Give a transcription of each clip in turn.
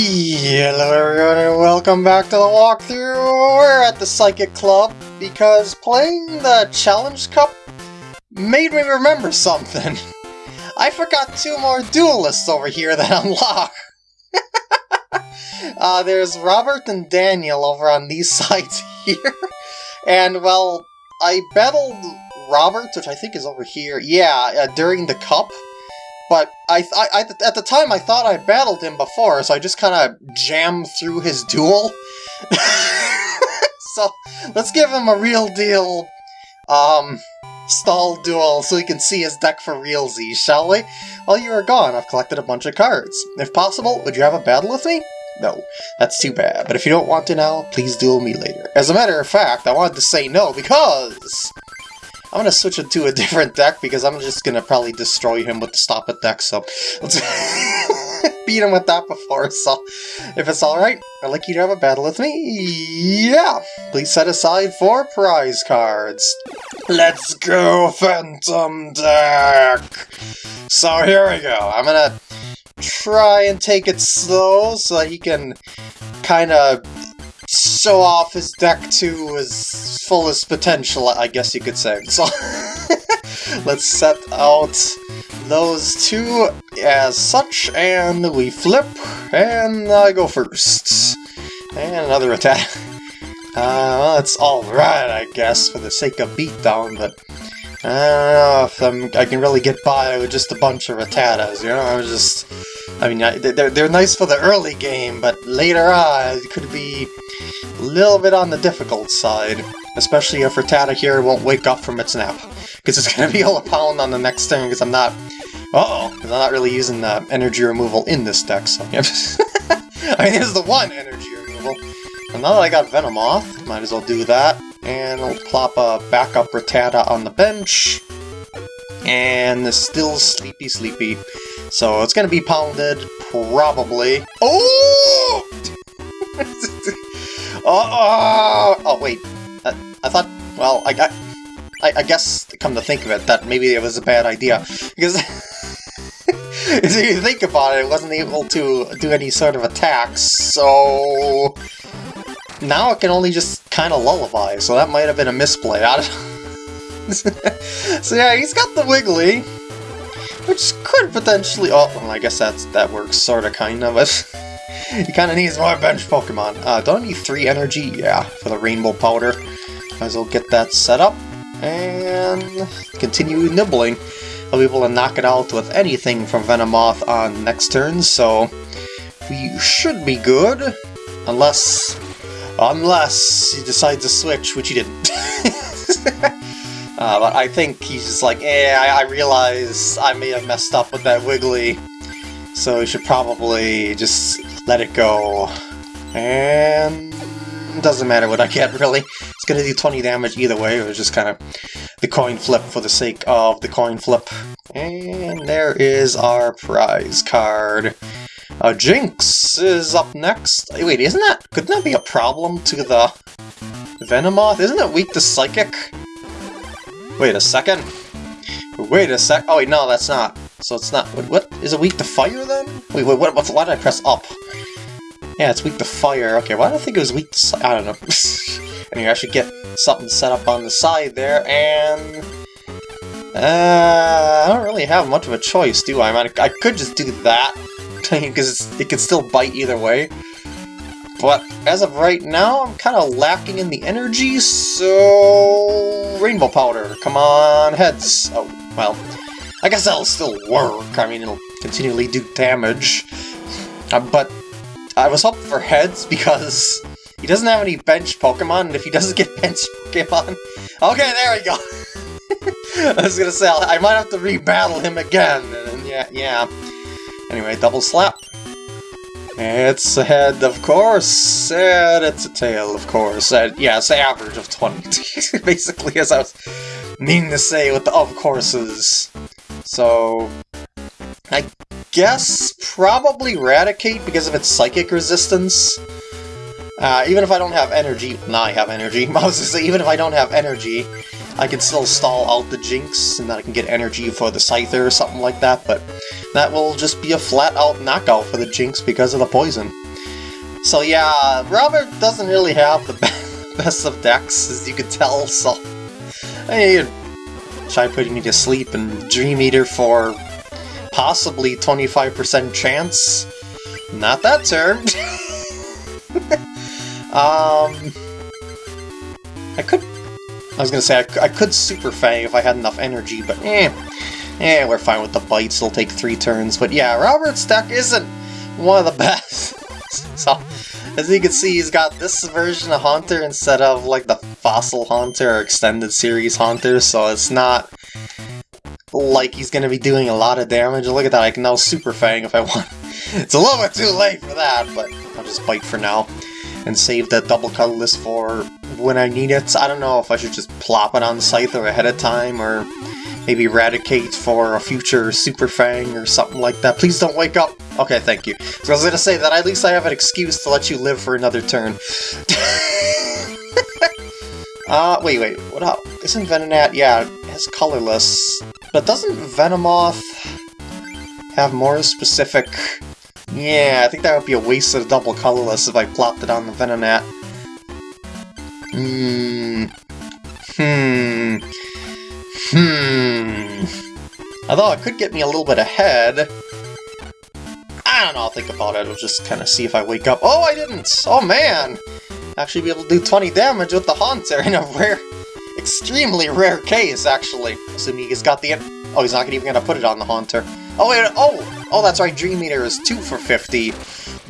Hello everyone and welcome back to the walkthrough! We're at the Psychic Club because playing the Challenge Cup made me remember something. I forgot two more duelists over here that unlock. uh, there's Robert and Daniel over on these sides here. And, well, I battled Robert, which I think is over here, yeah, uh, during the cup. But I, I, I, at the time, I thought I battled him before, so I just kind of jammed through his duel. so let's give him a real deal, um, stall duel so he can see his deck for realsies, shall we? While you are gone, I've collected a bunch of cards. If possible, would you have a battle with me? No, that's too bad. But if you don't want to now, please duel me later. As a matter of fact, I wanted to say no because I'm gonna switch it to a different deck because I'm just gonna probably destroy him with the Stop It deck, so let's beat him with that before, so if it's alright, I'd like you to have a battle with me. Yeah! Please set aside four prize cards. Let's go, Phantom deck! So here we go. I'm gonna try and take it slow so that he can kind of show off his deck to his fullest potential, I guess you could say. So, let's set out those two as such, and we flip, and I go first. And another attack. Uh, well, it's alright, I guess, for the sake of beatdown, but I don't know if I'm, I can really get by with just a bunch of Rattatas, you know? I'm just... I mean, they're, they're nice for the early game, but later on, it could be a little bit on the difficult side. Especially if Rattata here won't wake up from its nap. Because it's going to be all a pound on the next turn, because I'm not... Uh-oh, because I'm not really using the energy removal in this deck, so... I mean, there's the one energy removal. And now that I got Venomoth, might as well do that. And I'll plop a backup Rattata on the bench. And still sleepy sleepy. So it's gonna be pounded, probably. Oh! oh, oh! Oh, wait. I, I thought, well, I. I, I guess, come to think of it, that maybe it was a bad idea. Because if you think about it, it wasn't able to do any sort of attacks, so now it can only just kind of lullaby, so that might have been a misplay. so yeah, he's got the Wiggly, which could potentially... Oh, well, I guess that's that works sort of, kind of, but he kind of needs more bench Pokemon. Uh, don't need three energy? Yeah, for the Rainbow Powder. Might as well get that set up, and continue nibbling. I'll be able to knock it out with anything from Venomoth on next turn, so we should be good. Unless Unless he decides to switch, which he didn't. uh, but I think he's just like, eh, I, I realize I may have messed up with that Wiggly, so we should probably just let it go. And it doesn't matter what I get, really. It's gonna do 20 damage either way, it was just kind of the coin flip for the sake of the coin flip. And there is our prize card. Uh, Jynx is up next. Wait, isn't that... Couldn't that be a problem to the Venomoth? Isn't it weak to Psychic? Wait a second. Wait a sec. Oh wait, no, that's not. So it's not. What, what? Is it weak to fire then? Wait, wait, what, why did I press up? Yeah, it's weak to fire. Okay, why did I think it was weak to... I don't know. anyway, I should get something set up on the side there, and... Uh, I don't really have much of a choice, do I? I, mean, I could just do that, because it can still bite either way. But as of right now, I'm kind of lacking in the energy, so... Rainbow Powder, come on, heads. Oh, well, I guess that'll still work. I mean, it'll continually do damage. Uh, but I was hoping for heads because he doesn't have any bench Pokemon, and if he doesn't get bench Pokemon... Okay, there we go! I was gonna say, I might have to rebattle him again, and yeah, yeah. Anyway, double slap. It's a head, of course, and it's a tail, of course. Uh, yeah, it's an average of 20, basically, as I was meaning to say with the of courses. So, I guess probably Raticate because of its psychic resistance. Uh, even if I don't have energy, now I have energy, say, even if I don't have energy, I can still stall out the Jynx, and then I can get energy for the Scyther or something like that, but that will just be a flat-out knockout for the Jynx because of the poison. So yeah, Robert doesn't really have the best of decks, as you can tell, so... I mean, try putting me to sleep and Dream Eater for possibly 25% chance. Not that turn. um, I could... I was gonna say, I, I could Super Fang if I had enough energy, but eh. Eh, we're fine with the bites, it'll take three turns. But yeah, Robert's deck isn't one of the best. so, as you can see, he's got this version of Haunter instead of like the Fossil Haunter or Extended Series Haunter, so it's not like he's to be doing a lot of damage. Look at that, I can now Super Fang if I want. It's a little bit too late for that, but I'll just bite for now. And save that double colorless for when I need it. I don't know if I should just plop it on Scyther ahead of time, or maybe Raticate for a future Super Fang or something like that. Please don't wake up! Okay, thank you. So I was gonna say that at least I have an excuse to let you live for another turn. uh, wait, wait, what up? Isn't Venonat, yeah, it's colorless. But doesn't Venomoth have more specific... Yeah, I think that would be a waste of double colorless if I plopped it on the Venonat. Hmm... Hmm... Hmm... Although it could get me a little bit ahead. I don't know, I'll think about it. I'll just kind of see if I wake up. Oh, I didn't! Oh, man! Actually be able to do 20 damage with the Haunter in a rare extremely rare case, actually. Assuming he's got the... Oh, he's not even to put it on the Haunter. Oh, wait, oh! Oh, that's right, Dream Eater is 2 for 50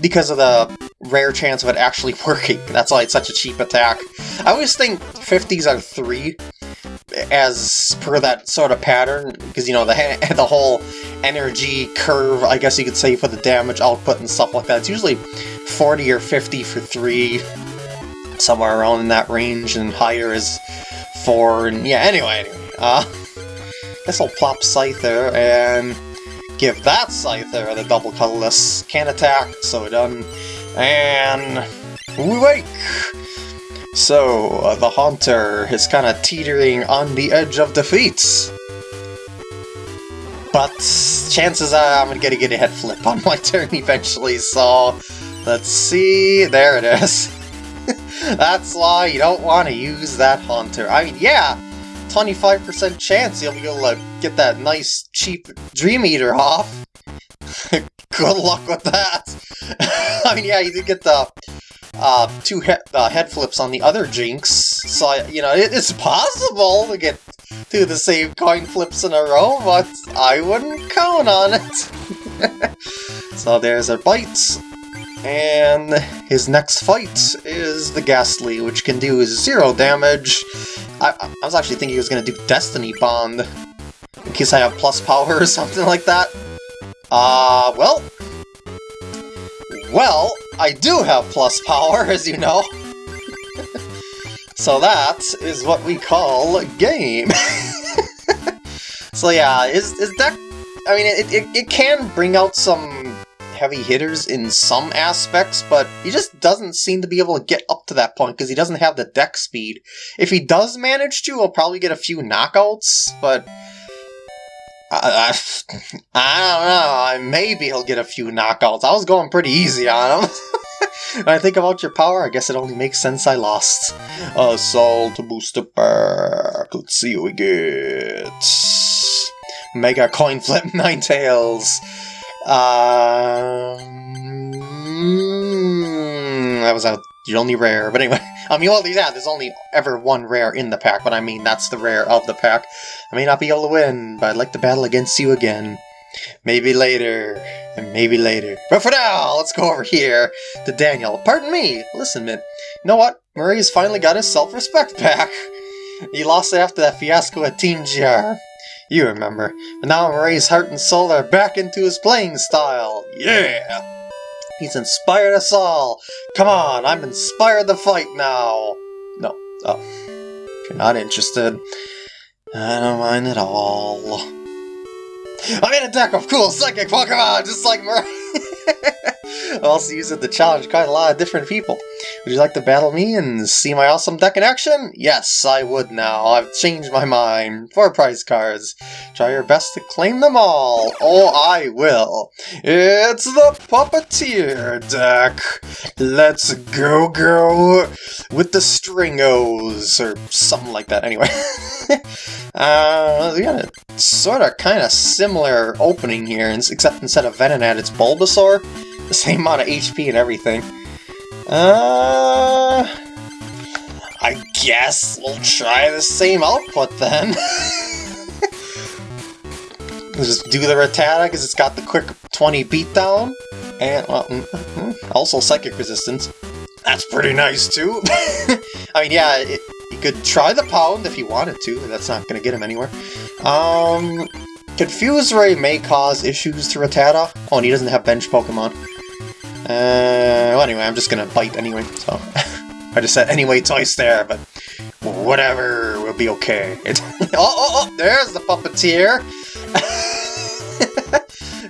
because of the rare chance of it actually working. That's why it's such a cheap attack. I always think 50s are 3, as per that sort of pattern, because, you know, the, the whole energy curve, I guess you could say, for the damage output and stuff like that. It's usually 40 or 50 for 3, somewhere around in that range, and higher is four, and yeah, anyway, uh, guess I'll plop Scyther and give that Scyther the double colorless can attack, so done, and we wake! So, uh, the Haunter is kind of teetering on the edge of defeat. But chances are I'm gonna get a head flip on my turn eventually, so let's see, there it is. That's why you don't want to use that Haunter. I mean, yeah, 25% chance you'll be able to get that nice, cheap Dream Eater off. Good luck with that. I mean, yeah, you did get the uh, two he uh, head flips on the other Jynx, so, you know, it it's possible to get two the same coin flips in a row, but I wouldn't count on it. so there's a bite, and his next fight is the Gastly, which can do zero damage. I, I was actually thinking he was going to do Destiny Bond, in case I have plus power or something like that. Uh, well... Well, I do have plus power, as you know. so that is what we call game. so yeah, is, his deck... I mean, it, it, it can bring out some heavy hitters in some aspects, but he just doesn't seem to be able to get up to that point because he doesn't have the deck speed. If he does manage to, he'll probably get a few knockouts, but... I, I, I don't know, maybe he'll get a few knockouts. I was going pretty easy on him. when I think about your power, I guess it only makes sense I lost. Assault booster pack. Let's see what we get. Mega coin flip Ninetales. Um, that was a, only rare, but anyway. I mean, well, yeah, there's only ever one rare in the pack, but I mean, that's the rare of the pack. I may not be able to win, but I'd like to battle against you again. Maybe later, and maybe later. But for now, let's go over here to Daniel. Pardon me, listen, man. You know what? Murray's finally got his self-respect back. He lost it after that fiasco at Team GR. You remember. But now Murray's heart and soul are back into his playing style. Yeah! He's inspired us all. Come on, I'm inspired to fight now. No. Oh. If you're not interested, I don't mind at all. I'm in a deck of cool psychic Pokemon, just like Murray. I also use it to challenge quite a lot of different people. Would you like to battle me and see my awesome deck in action? Yes, I would now. I've changed my mind. Four prize cards. Try your best to claim them all. Oh, I will. It's the Puppeteer deck. Let's go, go with the Stringos, or something like that, anyway. uh, we got a sort of kind of similar opening here, except instead of Venonat, it's Bulbasaur. The same amount of HP and everything. Uh, I guess we'll try the same output then. we'll just do the Rattata because it's got the quick 20 beatdown. And, well, mm, mm, also Psychic Resistance. That's pretty nice too. I mean, yeah, it, you could try the Pound if you wanted to, that's not going to get him anywhere. Um, Confuse Ray may cause issues to Rattata. Oh, and he doesn't have bench Pokemon. Uh, well, anyway, I'm just gonna bite anyway, so... I just said anyway twice there, but whatever, we'll be okay. oh, oh, oh, there's the Puppeteer!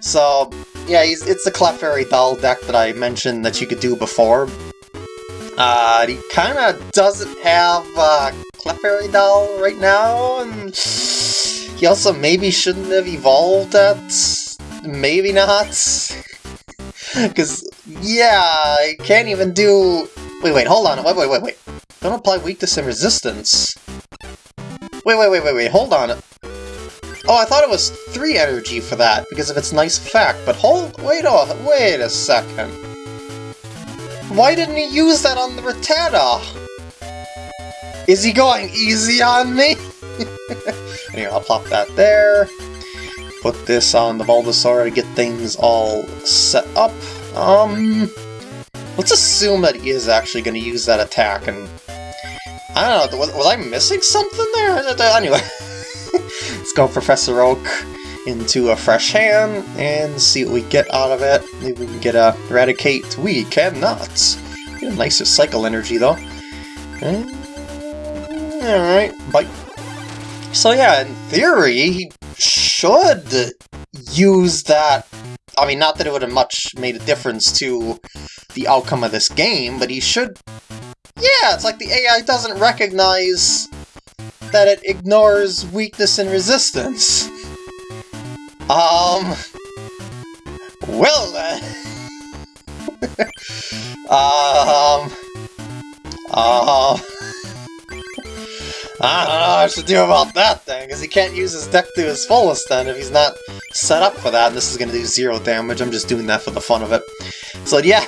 so, yeah, it's the Clefairy Doll deck that I mentioned that you could do before. Uh, he kind of doesn't have uh, Clefairy Doll right now, and he also maybe shouldn't have evolved that. Maybe not. Because, yeah, I can't even do... Wait, wait, hold on. Wait, wait, wait, wait. Don't apply weakness and resistance. Wait, wait, wait, wait, wait. Hold on. Oh, I thought it was 3 energy for that, because of its nice fact, but hold... Wait, oh, wait a second. Why didn't he use that on the Rattata? Is he going easy on me? anyway, I'll plop that there put this on the Bulbasaur to get things all set up. Um, let's assume that he is actually going to use that attack, and I don't know, was, was I missing something there? Uh, uh, anyway, let's go Professor Oak into a fresh hand and see what we get out of it. Maybe we can get a Raticate. We cannot. Get a nice Recycle Energy, though. Uh, alright, bite. So yeah, in theory, he should use that... I mean, not that it would have much made a difference to the outcome of this game, but he should... Yeah, it's like the AI doesn't recognize that it ignores weakness and resistance. Um... Well then... um... Um... I don't know what I should do about that thing, because he can't use his deck to his fullest then if he's not set up for that, and this is going to do zero damage, I'm just doing that for the fun of it. So yeah.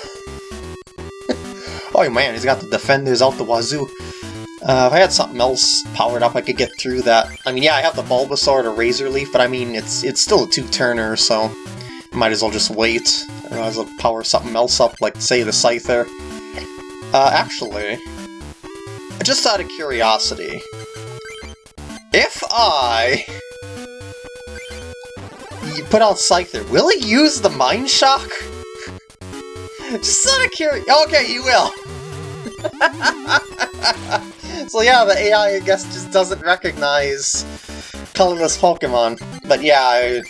oh man, he's got the defenders out the wazoo. Uh, if I had something else powered up, I could get through that. I mean, yeah, I have the Bulbasaur to Razor Leaf, but I mean, it's it's still a two-turner, so might as well just wait. Might as well power something else up, like, say, the Scyther. Uh, actually, just out of curiosity, if I... You put out Scyther, will he use the Mind Shock? Just out of curiosity... Okay, you will! so yeah, the AI, I guess, just doesn't recognize colorless Pokemon. But yeah, I,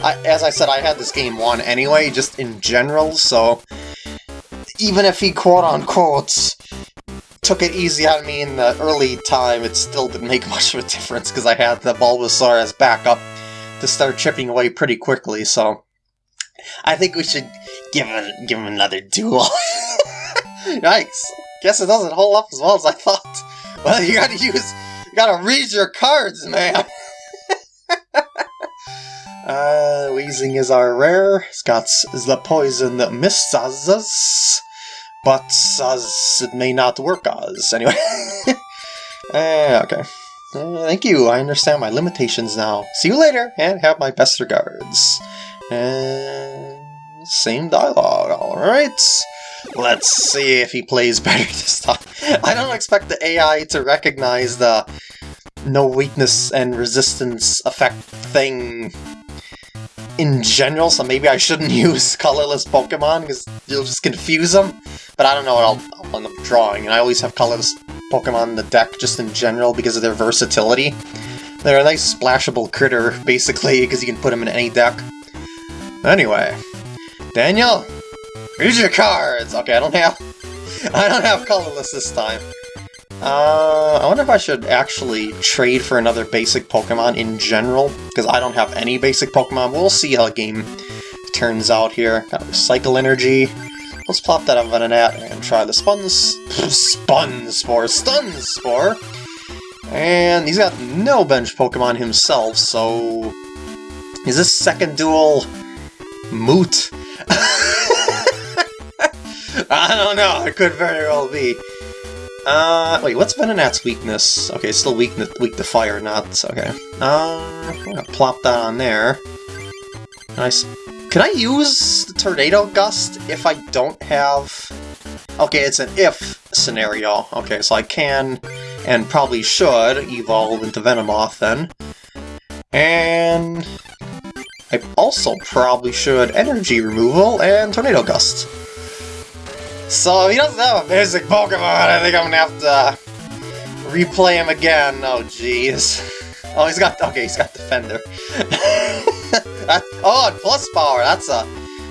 I, as I said, I had this game won anyway, just in general, so even if he quote-unquote took it easy on me in the early time, it still didn't make much of a difference because I had the Bulbasaur as backup to start chipping away pretty quickly, so... I think we should give him, give him another duel. Yikes. Guess it doesn't hold up as well as I thought. Well, you gotta use... You gotta read your cards, man! uh, Weezing is our rare. It's got the poison Mistazas but as it may not work as. Anyway. uh, okay. Uh, thank you, I understand my limitations now. See you later, and have my best regards. And same dialogue, alright. Let's see if he plays better this time. I don't expect the AI to recognize the no weakness and resistance effect thing in general, so maybe I shouldn't use colorless Pokemon, because you'll just confuse them. But I don't know what I'll, I'll end up drawing, and I always have colorless Pokemon in the deck just in general because of their versatility. They're a nice splashable critter, basically, because you can put them in any deck. Anyway, Daniel, Read your cards! Okay, I don't have... I don't have colorless this time. Uh, I wonder if I should actually trade for another basic Pokemon in general, because I don't have any basic Pokemon. We'll see how the game turns out here. Got Recycle Energy. Let's plop that up on Venonat and try the Spun... Spun Spore! Stun Spore! And he's got no bench Pokemon himself, so... Is this second duel... moot? I don't know, it could very well be. Uh, wait, what's Venonat's weakness? Okay, still weak, weak to fire, not... okay. Uh, I'm gonna plop that on there. Nice. Can I use the Tornado Gust if I don't have... Okay, it's an if scenario. Okay, so I can, and probably should, evolve into Venomoth then. And... I also probably should Energy Removal and Tornado Gust. So he doesn't have a basic Pokemon, I think I'm gonna have to replay him again. Oh jeez. Oh, he's got okay, he's got Defender. that, oh, and plus power. That's a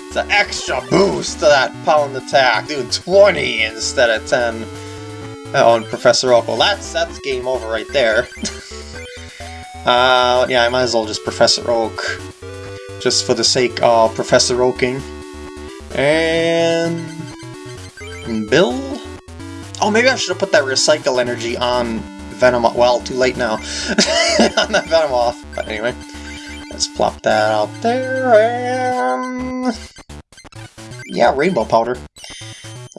it's an extra boost to that pound attack, doing 20 instead of 10. Oh, and Professor Oak. Well, that's that's game over right there. uh, yeah, I might as well just Professor Oak, just for the sake of Professor Oaking. And Bill? Oh, maybe I should have put that recycle energy on Venom. Well, too late now. on that Venomoth. But anyway, let's plop that out there, and... Yeah, rainbow powder.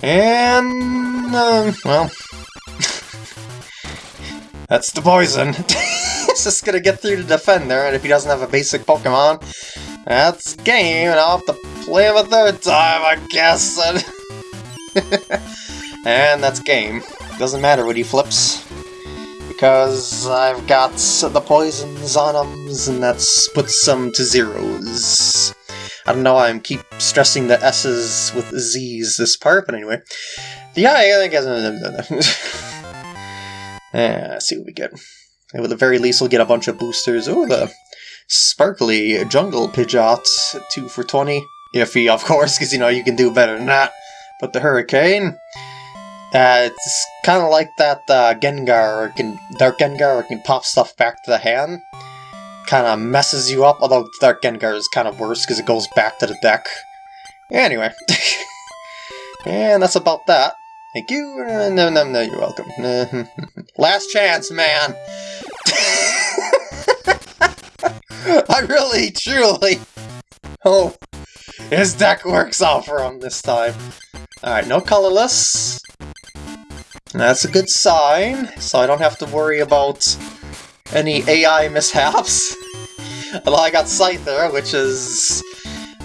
And... Um, well... That's the poison. it's just gonna get through to Defender, and if he doesn't have a basic Pokemon, that's game, and I'll have to play him a third time, I guess. and that's game. Doesn't matter what he flips. Because I've got the poisons on them, and that's puts them to zeros. I don't know why I'm keep stressing the S's with Z's this part, but anyway. Yeah, I think... yeah, let's see what we get. At the very least, we'll get a bunch of boosters. Oh, the sparkly jungle Pidgeot, 2 for 20. Iffy, of course, because, you know, you can do better than that. But the Hurricane, uh, it's kind of like that uh, Gengar, can, Dark Gengar, can pop stuff back to the hand. Kind of messes you up, although Dark Gengar is kind of worse because it goes back to the deck. Anyway. and that's about that. Thank you. No, no, no, you're welcome. Last chance, man. I really, truly hope his deck works out for him this time. Alright, no colorless. That's a good sign, so I don't have to worry about any AI mishaps. Although I got Scyther, which is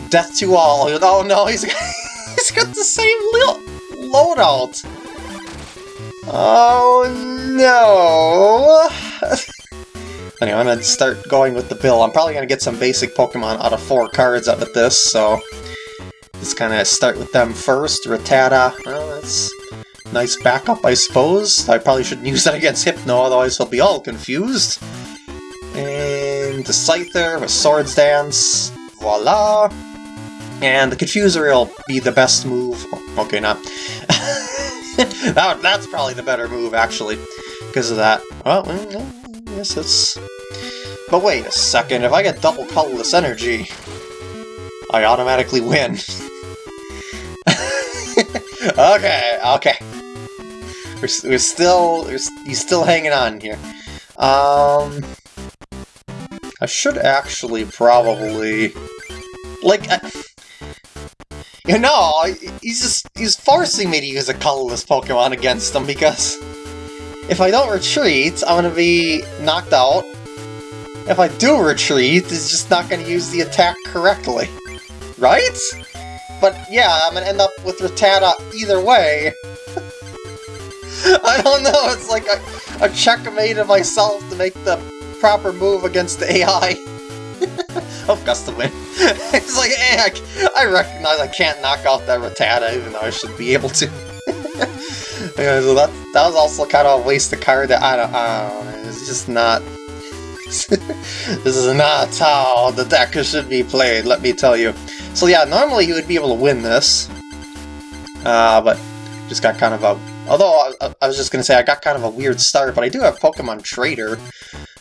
death to all. Oh no, he's he's got the same loadout. Oh no. Anyway, I'm gonna start going with the bill. I'm probably gonna get some basic Pokemon out of four cards out of this, so just kind of start with them first. Rattata, well, that's nice backup, I suppose. I probably shouldn't use that against Hypno, otherwise he'll be all confused. And the Scyther with Swords Dance, voila! And the Confuser will be the best move. Oh, okay, not. that, that's probably the better move, actually, because of that. Well, mm, yes, it's... But wait a second, if I get double colorless energy, I automatically win. okay, okay. We're, we're still, we're, he's still hanging on here. Um, I should actually probably, like, uh, you know, he's just, he's forcing me to use a colorless Pokemon against him because if I don't retreat, I'm gonna be knocked out. If I do retreat, it's just not gonna use the attack correctly. Right? But yeah, I'm gonna end up with Rattata either way. I don't know, it's like a, a checkmate of myself to make the proper move against the AI. oh, Gust of Wind. it's like, eh, I, I recognize I can't knock out that Rattata, even though I should be able to. Yeah, so that, that was also kind of a waste of card that I don't, I don't know, it's just not... this is not how the deck should be played, let me tell you. So yeah, normally he would be able to win this. Uh, but just got kind of a... Although, I, I was just going to say, I got kind of a weird start, but I do have Pokemon Trader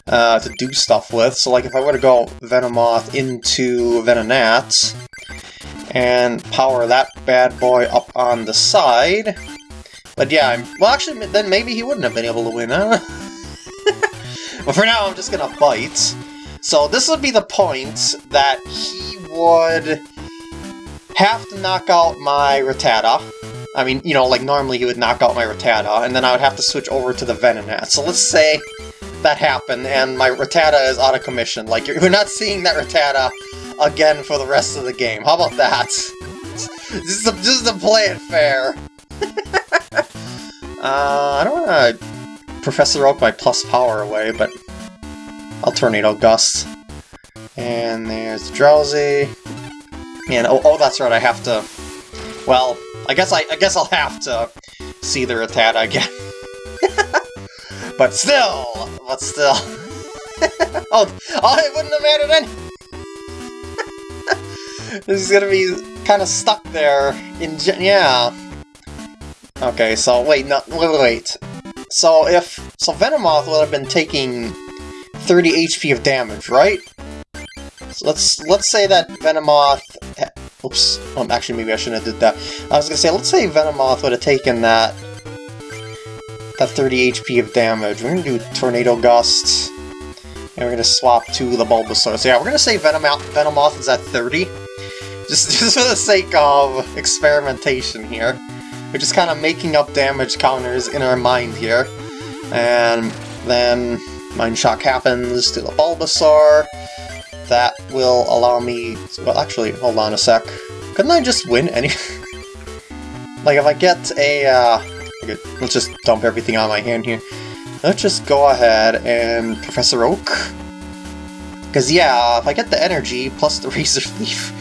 uh, to do stuff with. So, like, if I were to go Venomoth into Venonat, and power that bad boy up on the side... But yeah, I'm, well, actually, then maybe he wouldn't have been able to win, huh? but for now, I'm just gonna bite. So this would be the point that he would have to knock out my Rattata. I mean, you know, like normally he would knock out my Rattata, and then I would have to switch over to the Venonat. So let's say that happened, and my Rattata is out of commission. Like, you're, not seeing that Rattata again for the rest of the game. How about that? This is to, this is play it fair. uh, I don't want to Professor Oak my plus power away, but I'll Tornado Gust. And there's Drowzee. And oh, oh, that's right, I have to... Well, I guess I, I guess I'll have to see the Rattata again. but still, but still. oh, oh, it wouldn't have mattered any. this is gonna be kind of stuck there in yeah. Okay, so wait, no, wait, wait. So if so, Venomoth would have been taking 30 HP of damage, right? So let's let's say that Venomoth. Oops. Well, actually, maybe I shouldn't have did that. I was gonna say, let's say Venomoth would have taken that that 30 HP of damage. We're gonna do Tornado Gust, and we're gonna swap to the Bulbasaur. So yeah, we're gonna say Venomoth, Venomoth is at 30, just just for the sake of experimentation here. We're just kind of making up damage counters in our mind here. And then Mind Shock happens to the Bulbasaur. That will allow me... Well, actually, hold on a sec. Couldn't I just win any... like, if I get a... Uh, okay, let's just dump everything on my hand here. Let's just go ahead and Professor Oak. Because, yeah, if I get the energy plus the Razor Leaf,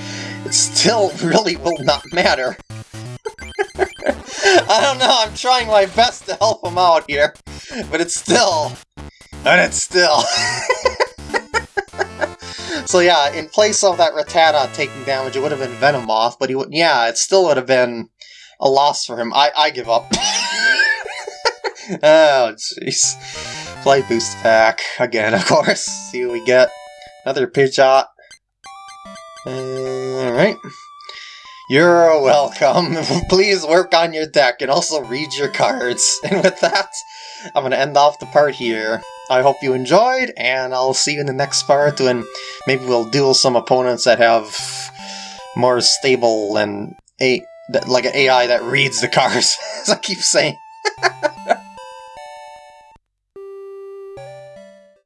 it still really will not matter. I don't know, I'm trying my best to help him out here, but it's still... But it's still... so yeah, in place of that Rattata taking damage, it would have been Venomoth, but he would... Yeah, it still would have been a loss for him. I, I give up. oh, jeez. Play boost pack. Again, of course. See what we get. Another Pidgeot. Uh, Alright. You're welcome. Please work on your deck and also read your cards. And with that, I'm going to end off the part here. I hope you enjoyed, and I'll see you in the next part when maybe we'll duel some opponents that have more stable and a like an AI that reads the cards, as I keep saying.